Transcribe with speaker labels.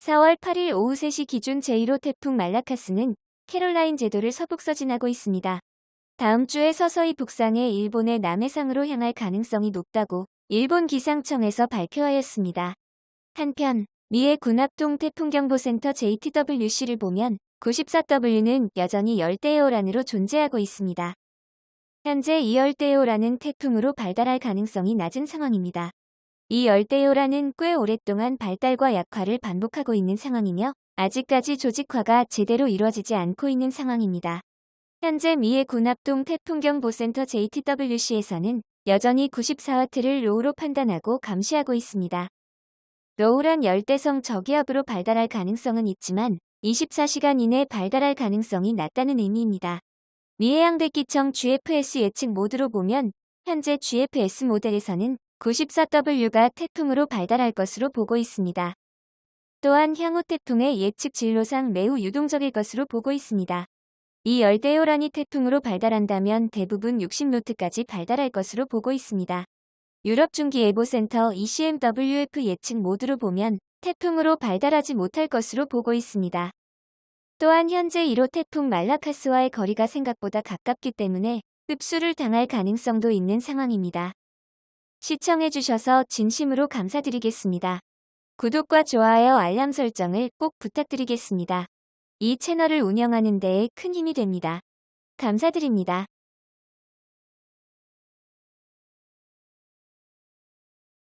Speaker 1: 4월 8일 오후 3시 기준 제1호 태풍 말라카스는 캐롤라인 제도를 서북 서 진하고 있습니다. 다음 주에 서서히 북상해 일본의 남해상으로 향할 가능성이 높다고 일본 기상청에서 발표하였습니다. 한편 미의 군합동 태풍경보센터 JTWC를 보면 94W는 여전히 열대어란으로 존재하고 있습니다. 현재 이 열대어란은 태풍으로 발달할 가능성이 낮은 상황입니다. 이 열대요란은 꽤 오랫동안 발달과 약화를 반복하고 있는 상황이며 아직까지 조직화가 제대로 이루어지지 않고 있는 상황입니다. 현재 미 해군합동 태풍경보센터 JTWC에서는 여전히 94와트를 low로 판단하고 감시하고 있습니다. low란 열대성 저기압으로 발달할 가능성은 있지만 24시간 이내 발달할 가능성이 낮다는 의미입니다. 미해양대기청 GFS 예측 모델로 보면 현재 GFS 모델에서는 94W가 태풍으로 발달할 것으로 보고 있습니다. 또한 향후 태풍의 예측 진로상 매우 유동적일 것으로 보고 있습니다. 이 열대요란이 태풍으로 발달한다면 대부분 60노트까지 발달할 것으로 보고 있습니다. 유럽중기예보센터 ECMWF 예측 모드로 보면 태풍으로 발달하지 못할 것으로 보고 있습니다. 또한 현재 1호 태풍 말라카스와의 거리가 생각보다 가깝기 때문에 흡수를 당할 가능성도 있는 상황입니다. 시청해주셔서 진심으로 감사드리겠습니다. 구독과 좋아요 알람 설정을 꼭 부탁드리겠습니다. 이 채널을 운영하는 데에 큰 힘이 됩니다. 감사드립니다.